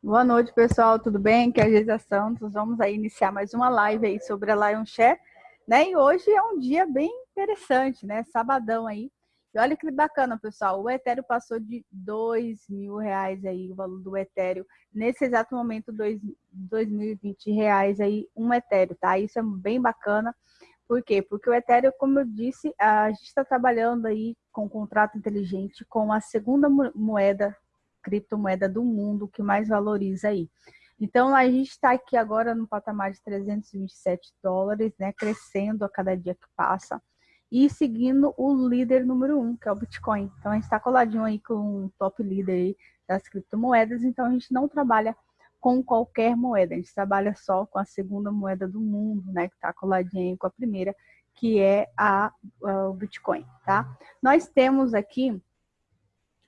Boa noite, pessoal, tudo bem? Que é a Geisa Santos. Vamos aí iniciar mais uma live aí sobre a Lion Share, né? E hoje é um dia bem interessante, né? Sabadão aí. E olha que bacana, pessoal. O Ethereum passou de dois mil reais aí, o valor do Ethereum. Nesse exato momento, dois, dois mil e vinte reais aí, um Ethereum, tá? Isso é bem bacana. Por quê? Porque o Ethereum, como eu disse, a gente está trabalhando aí com contrato inteligente com a segunda moeda criptomoeda do mundo que mais valoriza aí. Então, a gente está aqui agora no patamar de 327 dólares, né, crescendo a cada dia que passa, e seguindo o líder número um, que é o Bitcoin. Então, a gente está coladinho aí com o top líder das criptomoedas, então a gente não trabalha com qualquer moeda, a gente trabalha só com a segunda moeda do mundo, né, que está coladinho aí com a primeira, que é a, a, o Bitcoin, tá? Nós temos aqui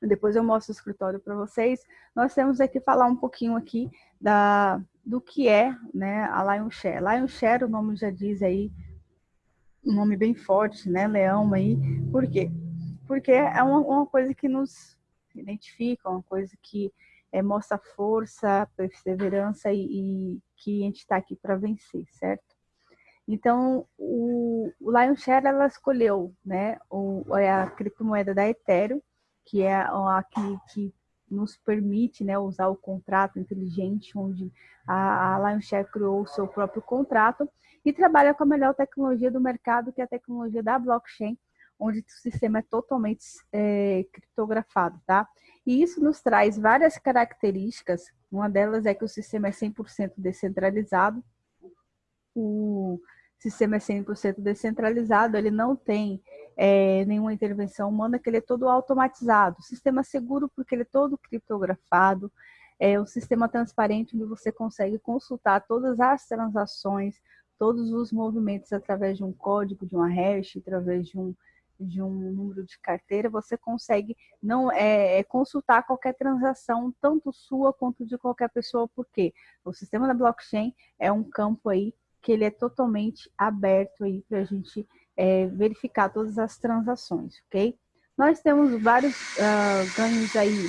depois eu mostro o escritório para vocês. Nós temos aqui falar um pouquinho aqui da, do que é né, a Lion Share. Lion Share, o nome já diz aí, um nome bem forte, né? Leão aí. Por quê? Porque é uma, uma coisa que nos identifica, uma coisa que é, mostra força, perseverança e, e que a gente está aqui para vencer, certo? Então, o, o Lion Share, ela escolheu né, o, é a criptomoeda da Ethereum, que é a que, que nos permite né, usar o contrato inteligente, onde a, a Lionshare criou o seu próprio contrato e trabalha com a melhor tecnologia do mercado, que é a tecnologia da blockchain, onde o sistema é totalmente é, criptografado, tá? E isso nos traz várias características, uma delas é que o sistema é 100% descentralizado, o sistema é 100% descentralizado, ele não tem é, nenhuma intervenção humana, que ele é todo automatizado. Sistema seguro porque ele é todo criptografado, é um sistema transparente onde você consegue consultar todas as transações, todos os movimentos através de um código, de uma hash, através de um, de um número de carteira, você consegue não é, é, consultar qualquer transação, tanto sua quanto de qualquer pessoa, porque o sistema da blockchain é um campo aí que ele é totalmente aberto aí para a gente é, verificar todas as transações, ok? Nós temos vários uh, ganhos aí.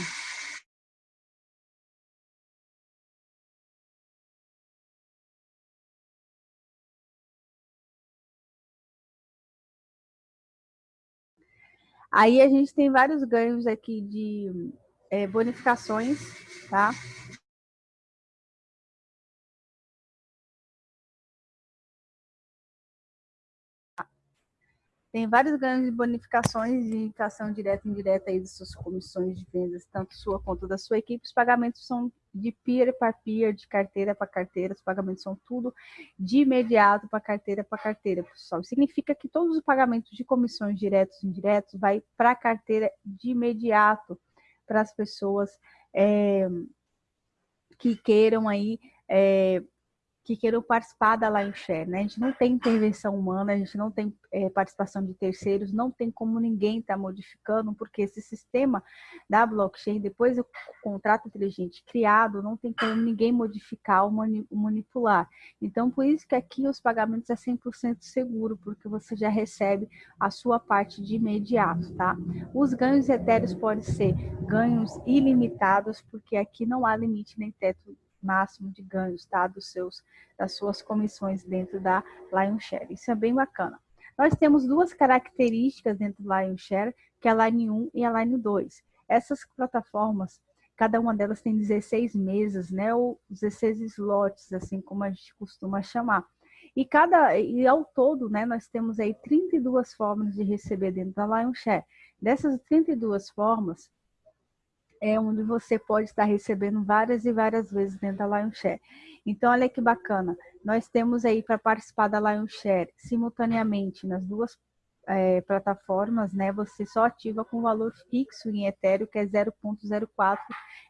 Aí a gente tem vários ganhos aqui de é, bonificações, tá? Tem vários ganhos de bonificações de indicação direta e indireta aí das suas comissões de vendas, tanto sua quanto da sua equipe. Os pagamentos são de peer para peer, de carteira para carteira. Os pagamentos são tudo de imediato para carteira para carteira, pessoal. Significa que todos os pagamentos de comissões diretos e indiretos vai para a carteira de imediato para as pessoas é, que queiram aí é, que queiram participar da Lion Share, né? A gente não tem intervenção humana, a gente não tem é, participação de terceiros, não tem como ninguém estar tá modificando, porque esse sistema da blockchain, depois do contrato inteligente criado, não tem como ninguém modificar ou manipular. Então, por isso que aqui os pagamentos é 100% seguro, porque você já recebe a sua parte de imediato, tá? Os ganhos etéreos podem ser ganhos ilimitados, porque aqui não há limite nem teto máximo de ganhos, tá? Dos seus, das suas comissões dentro da Lionshare. Isso é bem bacana. Nós temos duas características dentro do Lionshare, que é a Line 1 e a Line 2. Essas plataformas, cada uma delas tem 16 mesas, né? Ou 16 slots, assim como a gente costuma chamar. E cada e ao todo, né, nós temos aí 32 formas de receber dentro da Lionshare. Dessas 32 formas, é onde você pode estar recebendo várias e várias vezes dentro da Lionshare. Então, olha que bacana. Nós temos aí para participar da Lionshare simultaneamente nas duas é, plataformas, né? Você só ativa com valor fixo em Ethereum, que é 0.04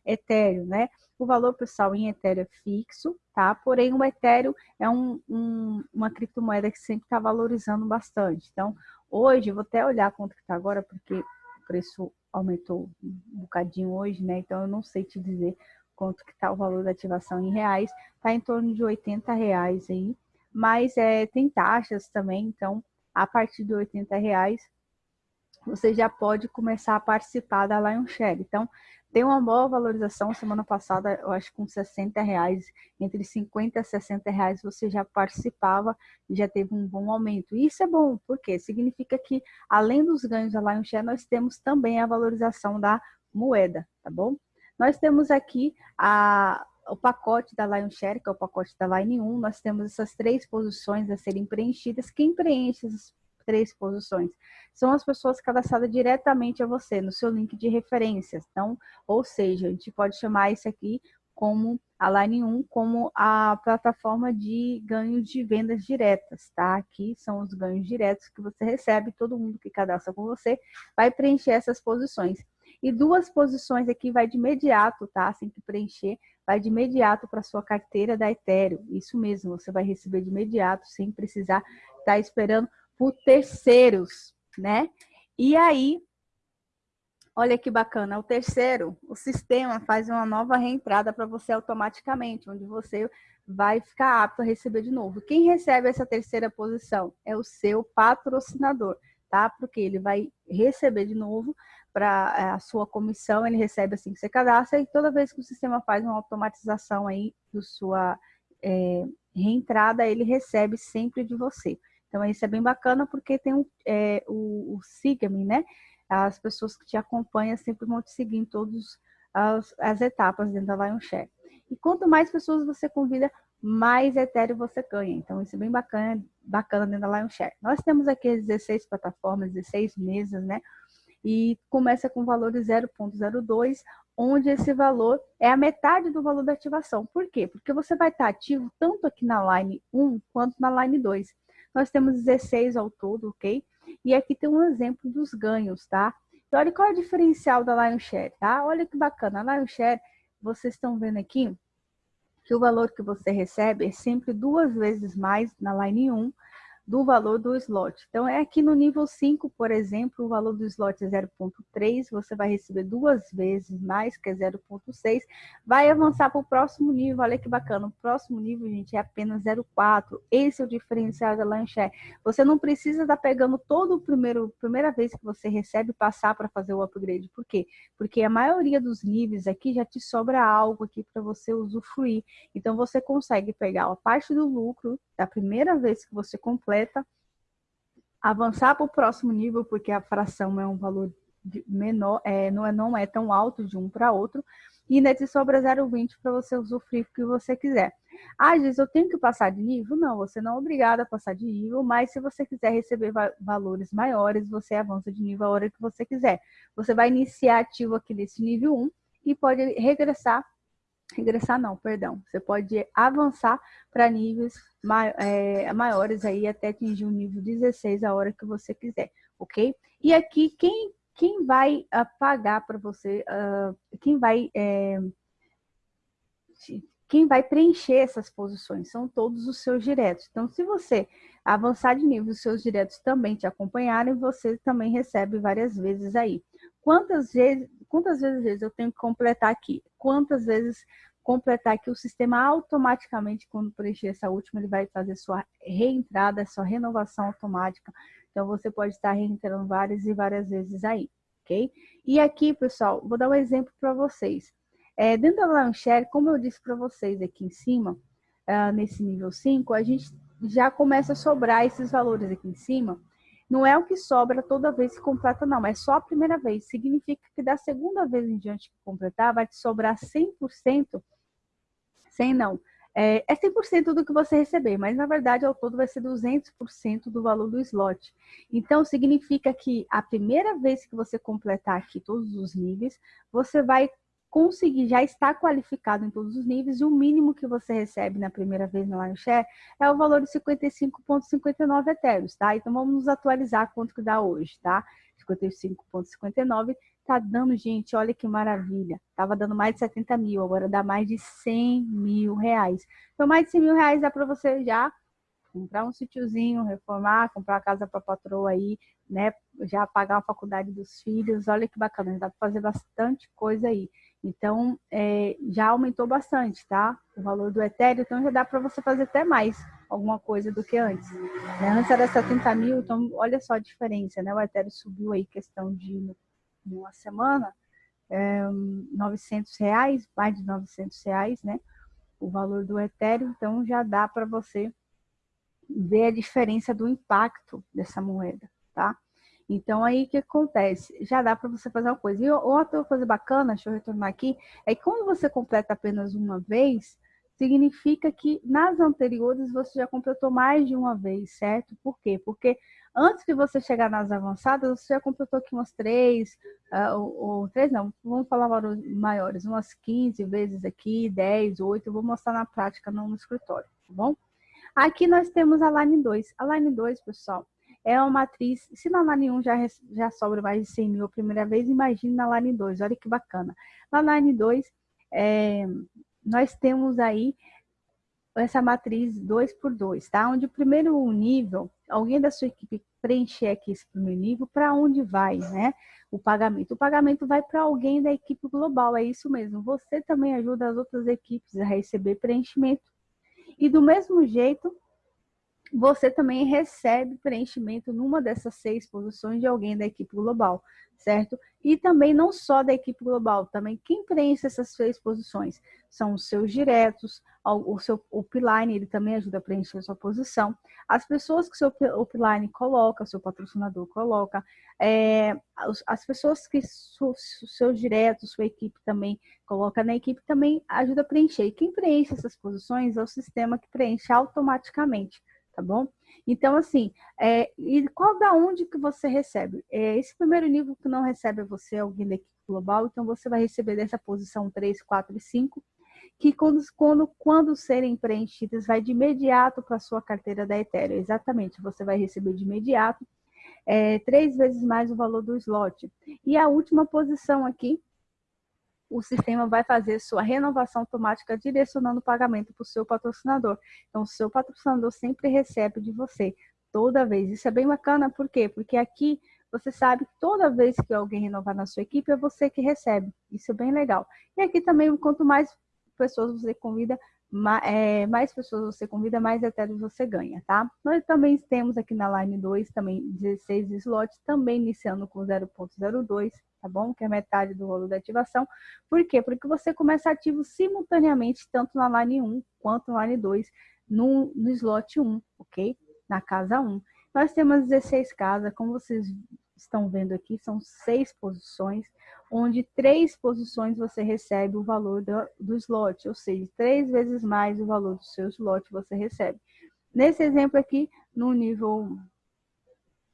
Ethereum, né? O valor, pessoal, em Ethereum é fixo, tá? Porém, o Ethereum é um, um, uma criptomoeda que sempre está valorizando bastante. Então, hoje, vou até olhar quanto que está agora, porque o preço aumentou um bocadinho hoje, né? Então eu não sei te dizer quanto que está o valor da ativação em reais, está em torno de 80 reais aí, mas é, tem taxas também, então a partir de 80 reais você já pode começar a participar da Lion Share. Então, tem uma boa valorização. Semana passada, eu acho que com 60 reais, entre 50 e 60 reais, você já participava e já teve um bom aumento. Isso é bom, porque significa que, além dos ganhos da Lion Share, nós temos também a valorização da moeda, tá bom? Nós temos aqui a, o pacote da Lion Share, que é o pacote da Line 1, nós temos essas três posições a serem preenchidas. Quem preenche essas três posições. São as pessoas cadastradas diretamente a você, no seu link de referências. Então, ou seja, a gente pode chamar isso aqui como a Line 1, como a plataforma de ganhos de vendas diretas, tá? Aqui são os ganhos diretos que você recebe, todo mundo que cadastra com você vai preencher essas posições. E duas posições aqui vai de imediato, tá? Assim que preencher, vai de imediato para sua carteira da Ethereum. Isso mesmo, você vai receber de imediato, sem precisar estar tá esperando por terceiros, né? E aí, olha que bacana, o terceiro, o sistema faz uma nova reentrada para você automaticamente, onde você vai ficar apto a receber de novo. Quem recebe essa terceira posição é o seu patrocinador, tá? Porque ele vai receber de novo para é, a sua comissão, ele recebe assim que você cadastra e toda vez que o sistema faz uma automatização aí do sua é, reentrada, ele recebe sempre de você. Então, isso é bem bacana porque tem um, é, o, o Siga-me, né? As pessoas que te acompanham sempre vão te seguir em todas as, as etapas dentro da Lion Share. E quanto mais pessoas você convida, mais Ethereum você ganha. Então, isso é bem bacana, bacana dentro da Lion Share. Nós temos aqui 16 plataformas, 16 mesas, né? E começa com valor de 0.02, onde esse valor é a metade do valor da ativação. Por quê? Porque você vai estar ativo tanto aqui na Line 1 quanto na Line 2. Nós temos 16 ao todo, ok? E aqui tem um exemplo dos ganhos, tá? Então, olha qual é o diferencial da Lion Share, tá? Olha que bacana. A Lion Share, vocês estão vendo aqui que o valor que você recebe é sempre duas vezes mais na Line 1 do valor do slot. Então, é aqui no nível 5, por exemplo, o valor do slot é 0.3, você vai receber duas vezes mais, que é 0.6, vai avançar para o próximo nível, olha que bacana, o próximo nível, gente, é apenas 0.4, esse é o diferencial da Lancher. Você não precisa estar pegando todo o primeiro, primeira vez que você recebe, passar para fazer o upgrade, por quê? Porque a maioria dos níveis aqui já te sobra algo aqui para você usufruir, então você consegue pegar a parte do lucro da primeira vez que você completa, completa, avançar para o próximo nível, porque a fração é um valor menor, é, não, é, não é tão alto de um para outro, e ainda te sobra 0,20 para você usufruir o que você quiser. Ah, diz, eu tenho que passar de nível? Não, você não é obrigado a passar de nível, mas se você quiser receber va valores maiores, você avança de nível a hora que você quiser. Você vai iniciar ativo aqui nesse nível 1 e pode regressar regressar não, perdão. Você pode avançar para níveis é, maiores aí até atingir o nível 16 a hora que você quiser, ok? E aqui, quem, quem vai uh, pagar para você, uh, quem vai... É, quem vai preencher essas posições são todos os seus diretos. Então, se você avançar de nível, os seus diretos também te acompanharem, você também recebe várias vezes aí. Quantas vezes, quantas vezes eu tenho que completar aqui? Quantas vezes completar aqui o sistema automaticamente, quando preencher essa última, ele vai fazer sua reentrada, sua renovação automática. Então, você pode estar reentrando várias e várias vezes aí, ok? E aqui, pessoal, vou dar um exemplo para vocês. É, dentro da Launcher, como eu disse para vocês aqui em cima, uh, nesse nível 5, a gente já começa a sobrar esses valores aqui em cima, não é o que sobra toda vez que completa, não. É só a primeira vez. Significa que da segunda vez em diante que completar, vai te sobrar 100%. 100 não. É, é 100% do que você receber, mas na verdade ao todo vai ser 200% do valor do slot. Então significa que a primeira vez que você completar aqui todos os níveis, você vai conseguir já estar qualificado em todos os níveis e o mínimo que você recebe na primeira vez no Lion Share é o valor de 55,59 etéreos, tá? Então vamos nos atualizar quanto que dá hoje, tá? 55,59 tá dando, gente, olha que maravilha. Tava dando mais de 70 mil, agora dá mais de 100 mil reais. Então mais de 100 mil reais dá para você já comprar um sítiozinho, reformar, comprar a casa para patroa aí, né? Já pagar a faculdade dos filhos, olha que bacana, dá para fazer bastante coisa aí. Então, é, já aumentou bastante, tá? O valor do Ethereum, então já dá para você fazer até mais alguma coisa do que antes. Né? Antes era 70 mil, então olha só a diferença, né? O Ethereum subiu aí questão de uma semana, é, 900 reais, mais de 900 reais, né? O valor do Ethereum, então já dá para você ver a diferença do impacto dessa moeda, tá? Então, aí o que acontece? Já dá para você fazer uma coisa. E outra coisa bacana, deixa eu retornar aqui, é que quando você completa apenas uma vez, significa que nas anteriores você já completou mais de uma vez, certo? Por quê? Porque antes de você chegar nas avançadas, você já completou aqui umas três, uh, ou, ou, três não, vamos falar maiores, umas 15 vezes aqui, 10, 8, eu vou mostrar na prática, não no escritório, tá bom? Aqui nós temos a Line 2. A Line 2, pessoal, é uma matriz, se na Line 1 já, já sobra mais de 100 mil a primeira vez, imagine na Line 2, olha que bacana. Na Line 2, é, nós temos aí essa matriz 2 por 2, tá? Onde o primeiro nível, alguém da sua equipe preencher aqui esse primeiro nível, para onde vai, né? O pagamento. O pagamento vai para alguém da equipe global, é isso mesmo. Você também ajuda as outras equipes a receber preenchimento. E do mesmo jeito, você também recebe preenchimento numa dessas seis posições de alguém da equipe global, certo? E também não só da equipe global, também quem preenche essas seis posições são os seus diretos, o seu upline, ele também ajuda a preencher a sua posição, as pessoas que o seu upline coloca, o seu patrocinador coloca, é, as pessoas que os seus diretos, sua equipe também coloca na equipe, também ajuda a preencher. E quem preenche essas posições é o sistema que preenche automaticamente tá bom? Então, assim, é, e qual da onde que você recebe? É, esse primeiro nível que não recebe você, alguém da equipe global, então você vai receber dessa posição 3, 4 e 5, que quando, quando, quando serem preenchidas, vai de imediato para a sua carteira da Ethereum. Exatamente, você vai receber de imediato é, três vezes mais o valor do slot. E a última posição aqui, o sistema vai fazer sua renovação automática direcionando o pagamento para o seu patrocinador. Então, o seu patrocinador sempre recebe de você, toda vez. Isso é bem bacana, por quê? Porque aqui você sabe que toda vez que alguém renovar na sua equipe, é você que recebe. Isso é bem legal. E aqui também, quanto mais pessoas você convida, é, mais pessoas você convida, mais etéreos você ganha, tá? Nós também temos aqui na Line 2, também 16 slots, também iniciando com 0.02, tá bom? Que é metade do rolo da ativação. Por quê? Porque você começa ativo simultaneamente, tanto na Line 1 quanto na Line 2, no, no slot 1, ok? Na casa 1. Nós temos 16 casas, como vocês estão vendo aqui, são seis posições, onde três posições você recebe o valor do, do slot, ou seja, três vezes mais o valor do seu slot você recebe. Nesse exemplo aqui, no nível,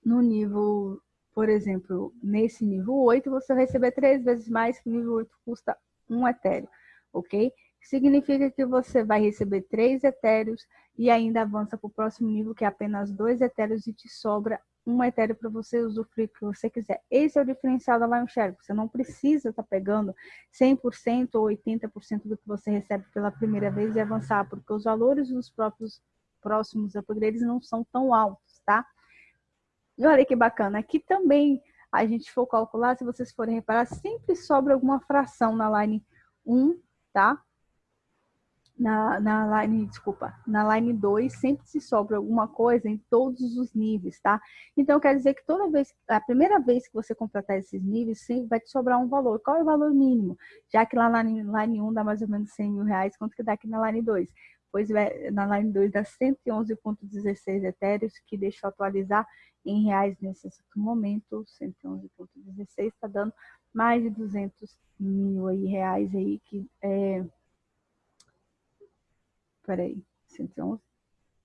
no nível, por exemplo, nesse nível 8, você vai receber três vezes mais que o nível 8 custa um etéreo, ok? Significa que você vai receber três etéreos e ainda avança para o próximo nível, que é apenas dois etéreos e te sobra um Ethereum para você usufruir o que você quiser. Esse é o diferencial da Lionshare. Você não precisa estar tá pegando 100% ou 80% do que você recebe pela primeira vez e avançar, porque os valores dos próprios próximos upgrades não são tão altos, tá? E olha que bacana, aqui também a gente for calcular, se vocês forem reparar, sempre sobra alguma fração na line 1, tá? na, na line, desculpa, na line 2 sempre se sobra alguma coisa em todos os níveis, tá? Então, quer dizer que toda vez, a primeira vez que você completar esses níveis, sempre vai te sobrar um valor. Qual é o valor mínimo? Já que lá na line 1 dá mais ou menos 100 mil reais, quanto que dá aqui na line 2? Pois na line 2 dá 111,16 etéreos, que deixa eu atualizar em reais nesse momento, 111,16 está dando mais de 200 mil aí, reais aí, que é peraí, 111,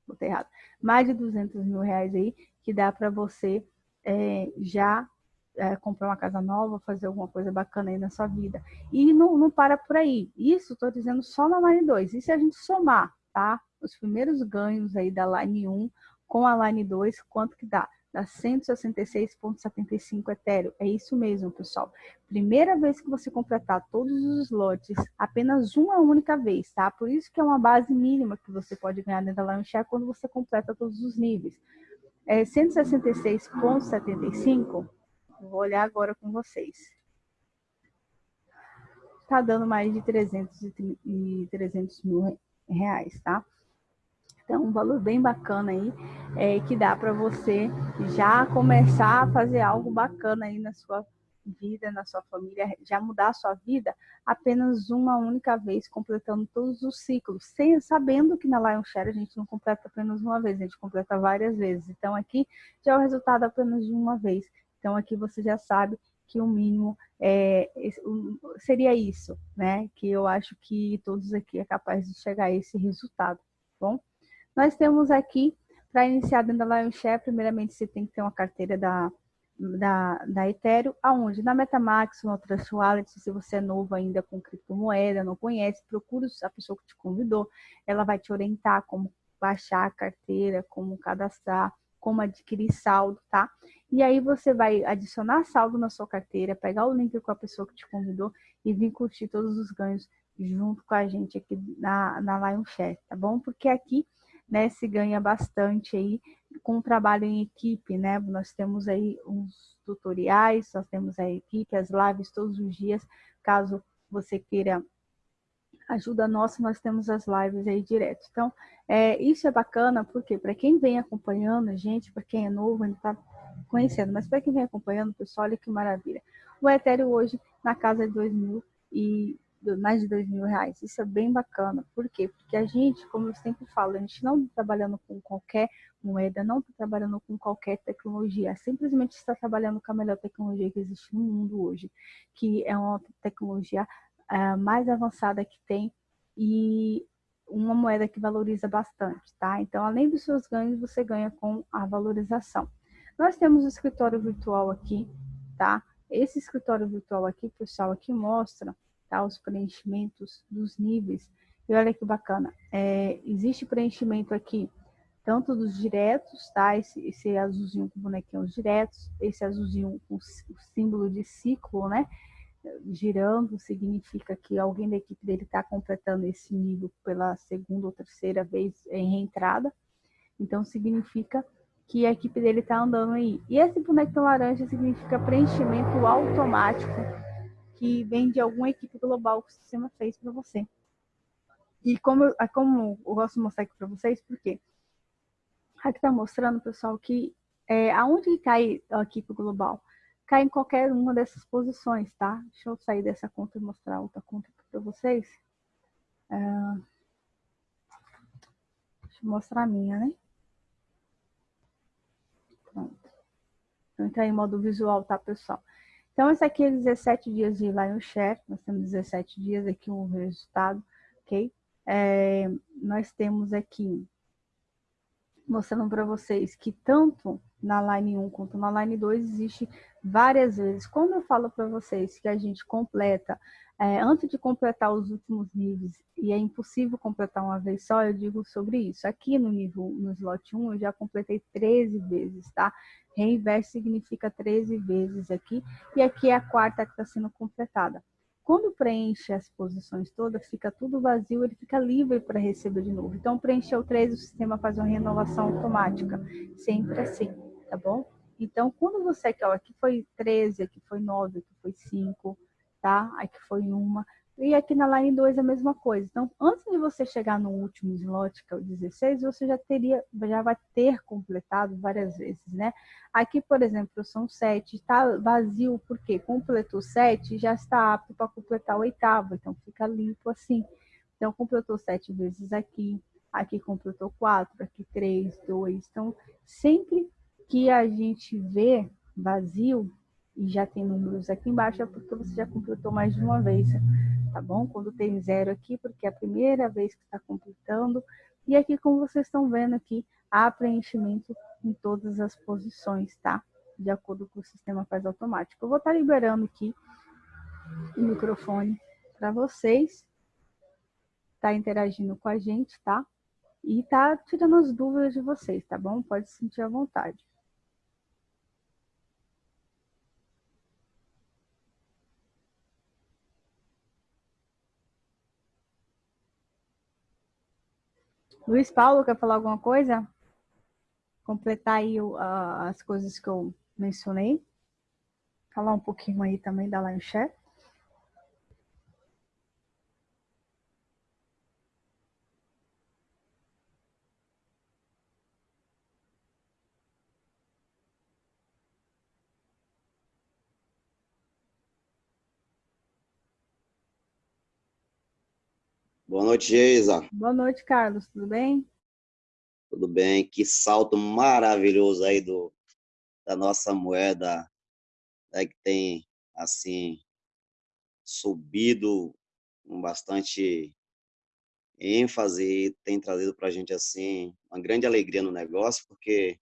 botei errado, mais de 200 mil reais aí, que dá para você é, já é, comprar uma casa nova, fazer alguma coisa bacana aí na sua vida. E não, não para por aí. Isso estou dizendo só na Line 2. E se a gente somar, tá? Os primeiros ganhos aí da Line 1 com a Line 2, quanto que dá? dá 166,75 Ethereum. É isso mesmo, pessoal. Primeira vez que você completar todos os slots, apenas uma única vez, tá? Por isso que é uma base mínima que você pode ganhar dentro da Lionshare quando você completa todos os níveis. É 166,75, vou olhar agora com vocês. Tá dando mais de 300, e 300 mil reais, tá? Então, um valor bem bacana aí, é, que dá para você já começar a fazer algo bacana aí na sua, vida na sua família, já mudar a sua vida apenas uma única vez, completando todos os ciclos, sem, sabendo que na Lion Share a gente não completa apenas uma vez, a gente completa várias vezes. Então aqui já é o resultado apenas de uma vez. Então aqui você já sabe que o mínimo é, seria isso, né? Que eu acho que todos aqui é capaz de chegar a esse resultado, tá bom? Nós temos aqui, para iniciar dentro da Lionshare, primeiramente você tem que ter uma carteira da, da, da Ethereum, aonde? Na Metamax, no Trust Wallet, se você é novo ainda com criptomoeda, não conhece, procura a pessoa que te convidou, ela vai te orientar como baixar a carteira, como cadastrar, como adquirir saldo, tá? E aí você vai adicionar saldo na sua carteira, pegar o link com a pessoa que te convidou e vir curtir todos os ganhos junto com a gente aqui na, na Lionshare, tá bom? Porque aqui, né, se ganha bastante aí com o trabalho em equipe, né? Nós temos aí uns tutoriais, nós temos a equipe, as lives todos os dias, caso você queira ajuda nossa, nós temos as lives aí direto. Então, é, isso é bacana, porque para quem vem acompanhando a gente, para quem é novo, ainda está conhecendo, mas para quem vem acompanhando, pessoal, olha que maravilha. O Ethereum hoje na casa de dois mil e mais de dois mil reais. Isso é bem bacana. Por quê? Porque a gente, como eu sempre falo, a gente não está trabalhando com qualquer moeda, não está trabalhando com qualquer tecnologia. Simplesmente está trabalhando com a melhor tecnologia que existe no mundo hoje, que é uma tecnologia uh, mais avançada que tem e uma moeda que valoriza bastante, tá? Então, além dos seus ganhos, você ganha com a valorização. Nós temos o escritório virtual aqui, tá? Esse escritório virtual aqui, pessoal, aqui mostra tá, os preenchimentos dos níveis. E olha que bacana, é, existe preenchimento aqui, tanto dos diretos, tá? Esse, esse azulzinho com bonequinhos diretos, esse azulzinho com o símbolo de ciclo, né? Girando significa que alguém da equipe dele está completando esse nível pela segunda ou terceira vez em reentrada. Então, significa que a equipe dele está andando aí. E esse boneco laranja significa preenchimento automático que vem de alguma equipe global que o sistema fez para você. E como, eu, como eu gosto de mostrar aqui para vocês, porque aqui está mostrando, pessoal, que é, aonde cai a equipe global? Cai em qualquer uma dessas posições, tá? Deixa eu sair dessa conta e mostrar outra conta para vocês. É... Deixa eu mostrar a minha, né? Pronto. Vou entrar em modo visual, tá, pessoal? Então, esse aqui é 17 dias de Lion Share. Nós temos 17 dias aqui o resultado, ok? É, nós temos aqui mostrando para vocês que tanto na line 1 quanto na line 2 existe várias vezes. Quando eu falo para vocês que a gente completa, é, antes de completar os últimos níveis, e é impossível completar uma vez só, eu digo sobre isso. Aqui no nível, no slot 1, eu já completei 13 vezes, tá? Reinverse significa 13 vezes aqui, e aqui é a quarta que está sendo completada. Quando preenche as posições todas, fica tudo vazio, ele fica livre para receber de novo. Então, preencheu 13, o sistema faz uma renovação automática. Sempre assim, tá bom? Então, quando você quer, ó, aqui foi 13, aqui foi 9, aqui foi 5, tá? Aqui foi uma. E aqui na line 2 é a mesma coisa. Então, antes de você chegar no último slot, que é o 16, você já teria, já vai ter completado várias vezes, né? Aqui, por exemplo, são 7, está vazio, porque completou 7, já está apto para completar o oitavo, então fica limpo assim. Então, completou 7 vezes aqui, aqui completou 4, aqui 3, 2. Então, sempre que a gente vê vazio, e já tem números aqui embaixo, é porque você já completou mais de uma vez, tá bom? Quando tem zero aqui, porque é a primeira vez que está completando. E aqui, como vocês estão vendo aqui, há preenchimento em todas as posições, tá? De acordo com o sistema faz automático. Eu vou estar tá liberando aqui o microfone para vocês, tá interagindo com a gente, tá? E tá tirando as dúvidas de vocês, tá bom? Pode se sentir à vontade. Luiz Paulo, quer falar alguma coisa? Completar aí uh, as coisas que eu mencionei. Falar um pouquinho aí também da Lion Share. Boa noite, Geisa. Boa noite, Carlos. Tudo bem? Tudo bem. Que salto maravilhoso aí do, da nossa moeda, né, que tem, assim, subido com bastante ênfase e tem trazido para a gente, assim, uma grande alegria no negócio, porque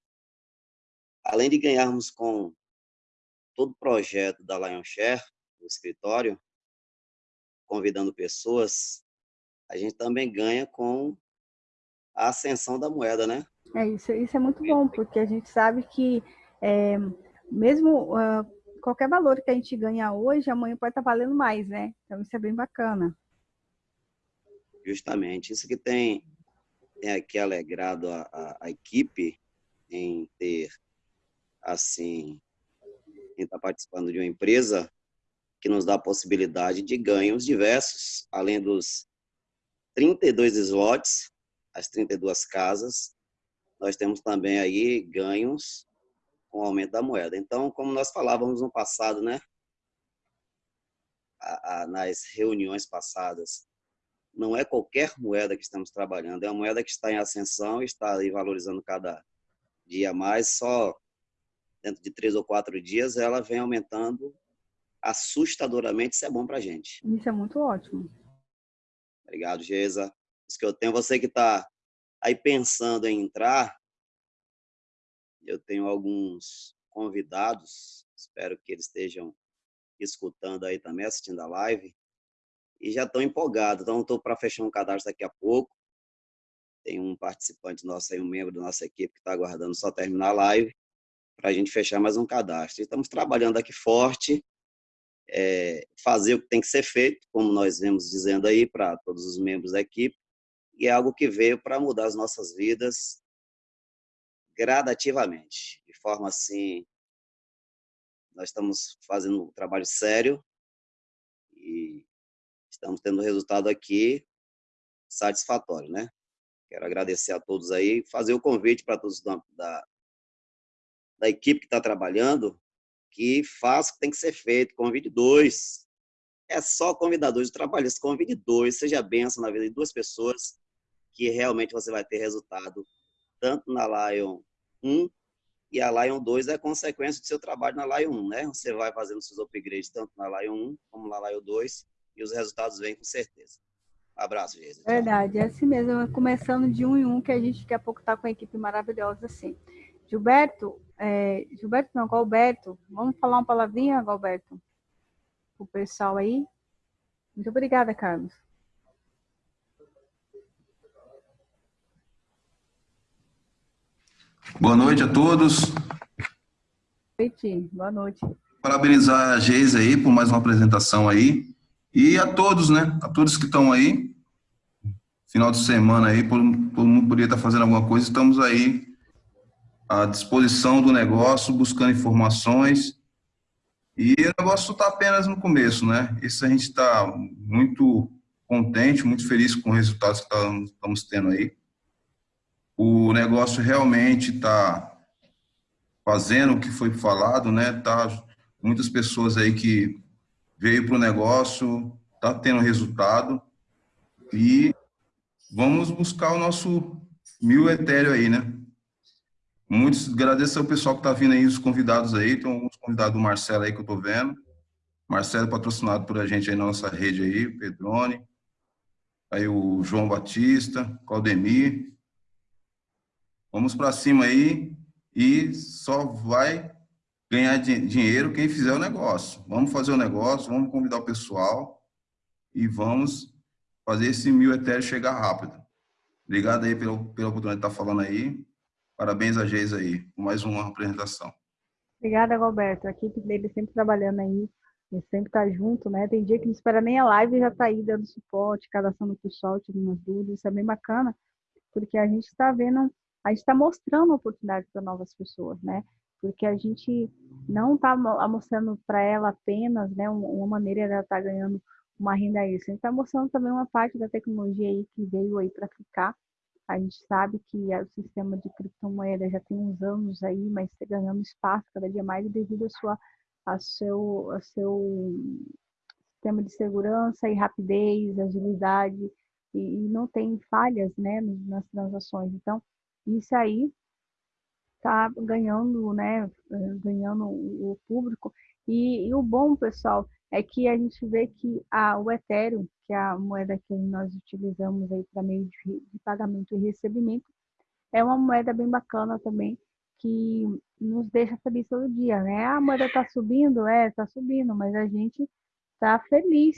além de ganharmos com todo o projeto da Lion Share, do escritório, convidando pessoas, a gente também ganha com a ascensão da moeda, né? É isso, isso é muito bom, porque a gente sabe que é, mesmo uh, qualquer valor que a gente ganha hoje, amanhã pode estar valendo mais, né? Então isso é bem bacana. Justamente, isso que tem, tem aqui alegrado a, a, a equipe em ter, assim, em estar participando de uma empresa que nos dá a possibilidade de ganhos diversos, além dos 32 slots, as 32 casas, nós temos também aí ganhos com o aumento da moeda. Então, como nós falávamos no passado, né? A, a, nas reuniões passadas, não é qualquer moeda que estamos trabalhando, é uma moeda que está em ascensão, está aí valorizando cada dia mais, só dentro de três ou quatro dias ela vem aumentando assustadoramente, isso é bom para a gente. Isso é muito ótimo. Obrigado, Geisa. Isso que eu tenho. Você que está aí pensando em entrar, eu tenho alguns convidados, espero que eles estejam escutando aí também, assistindo a live, e já estão empolgados. Então, estou para fechar um cadastro daqui a pouco. Tem um participante nosso aí, um membro da nossa equipe, que está aguardando só terminar a live para a gente fechar mais um cadastro. Estamos trabalhando aqui forte é, fazer o que tem que ser feito, como nós vemos dizendo aí para todos os membros da equipe, e é algo que veio para mudar as nossas vidas gradativamente, de forma assim, nós estamos fazendo um trabalho sério e estamos tendo resultado aqui satisfatório, né? Quero agradecer a todos aí, fazer o convite para todos da, da, da equipe que está trabalhando, que faz o que tem que ser feito, convide dois. É só convidar dois. O trabalho é convide dois, seja benção na vida de duas pessoas, que realmente você vai ter resultado, tanto na Lion 1 e a Lion 2 é consequência do seu trabalho na Lion 1, né? Você vai fazendo seus upgrades tanto na Lion 1 como na Lion 2 e os resultados vêm com certeza. abraço, Jesus. Verdade, é assim mesmo. Começando de um em um, que a gente daqui a pouco está com uma equipe maravilhosa assim. Gilberto, é, Gilberto não, Galberto, vamos falar uma palavrinha, Galberto? O pessoal aí. Muito obrigada, Carlos. Boa noite a todos. Noite, boa noite. Parabenizar a Geisa aí por mais uma apresentação aí. E a todos, né? A todos que estão aí. Final de semana aí, todo mundo poderia estar fazendo alguma coisa, estamos aí à disposição do negócio, buscando informações. E o negócio está apenas no começo, né? Isso a gente está muito contente, muito feliz com os resultados que estamos tendo aí. O negócio realmente está fazendo o que foi falado, né? Tá muitas pessoas aí que veio para o negócio, tá tendo resultado e vamos buscar o nosso mil etéreo aí, né? Muitos, agradeço ao pessoal que está vindo aí, os convidados aí, tem alguns convidados do Marcelo aí que eu estou vendo. Marcelo patrocinado por a gente aí na nossa rede aí, Pedrone. Aí o João Batista, Claudemir. Vamos para cima aí e só vai ganhar dinheiro quem fizer o negócio. Vamos fazer o negócio, vamos convidar o pessoal e vamos fazer esse mil etéreo chegar rápido. Obrigado aí pela, pela oportunidade de estar falando aí. Parabéns a Geis aí, mais uma apresentação. Obrigada, Roberto. A equipe dele sempre trabalhando aí, ele sempre tá junto, né? Tem dia que não espera nem a live e já tá aí dando suporte, cadastrando o pessoal, tirando dúvidas. Isso é bem bacana, porque a gente está vendo, a gente está mostrando oportunidade para novas pessoas, né? Porque a gente não está mostrando para ela apenas, né, uma maneira de ela estar tá ganhando uma renda extra. A gente está mostrando também uma parte da tecnologia aí que veio aí para ficar a gente sabe que o sistema de criptomoeda já tem uns anos aí, mas está ganhando espaço cada dia mais devido a sua a seu, a seu sistema de segurança e rapidez, agilidade, e, e não tem falhas né, nas transações. Então, isso aí está ganhando, né, ganhando o público. E, e, o bom, pessoal, é que a gente vê que a, o Ethereum, que é a moeda que nós utilizamos aí para meio de, de pagamento e recebimento, é uma moeda bem bacana também, que nos deixa feliz todo dia, né? A moeda está subindo, é, está subindo, mas a gente está feliz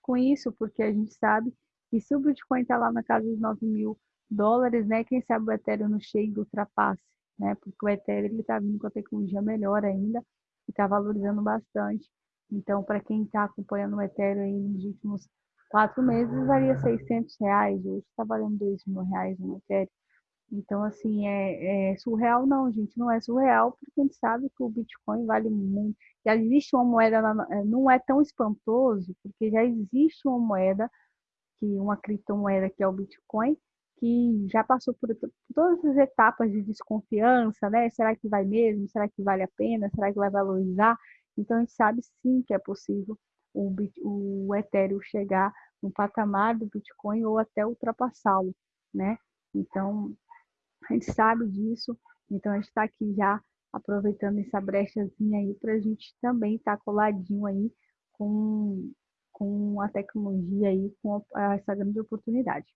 com isso, porque a gente sabe que se o Bitcoin está lá na casa dos 9 mil dólares, né? Quem sabe o Ethereum não chega e ultrapasse, né? Porque o Ethereum está vindo com a tecnologia melhor ainda e está valorizando bastante. Então, para quem está acompanhando o Ethereum nos últimos quatro meses, valia 600 reais, hoje está valendo 2 mil reais no Ethereum. Então, assim, é, é, surreal? Não, gente, não é surreal, porque a gente sabe que o Bitcoin vale muito. Já existe uma moeda, é, não é tão espantoso, porque já existe uma moeda, que uma criptomoeda que é o Bitcoin, que já passou por todas as etapas de desconfiança, né? Será que vai mesmo? Será que vale a pena? Será que vai valorizar? Então, a gente sabe sim que é possível o, o Ethereum chegar no patamar do Bitcoin ou até ultrapassá-lo, né? Então, a gente sabe disso, então a gente está aqui já aproveitando essa brechazinha aí para a gente também estar tá coladinho aí com, com a tecnologia aí, com essa grande oportunidade,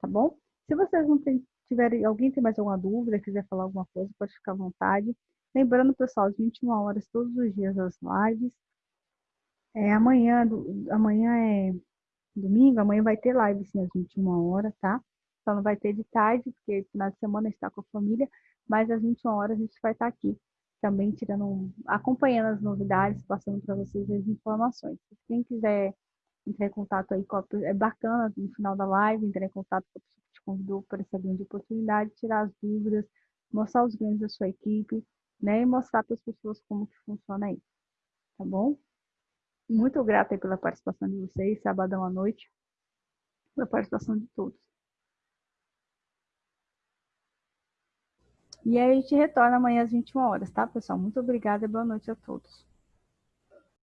tá bom? Se vocês não tiverem, alguém tem mais alguma dúvida, quiser falar alguma coisa, pode ficar à vontade. Lembrando, pessoal, às 21 horas, todos os dias as lives. É, amanhã, do, amanhã é domingo, amanhã vai ter live sim às 21 horas, tá? Só não vai ter de tarde, porque final de semana está com a família, mas às 21 horas a gente vai estar aqui também tirando, acompanhando as novidades, passando para vocês as informações. Quem quiser entrar em contato aí com a, é bacana no final da live, entrar em contato com a pessoa que te convidou para essa grande oportunidade, tirar as dúvidas, mostrar os ganhos da sua equipe, né, e mostrar para as pessoas como que funciona aí, tá bom? Muito grata pela participação de vocês, sabadão à noite, pela participação de todos. E aí a gente retorna amanhã às 21 horas, tá, pessoal? Muito obrigada e boa noite a todos.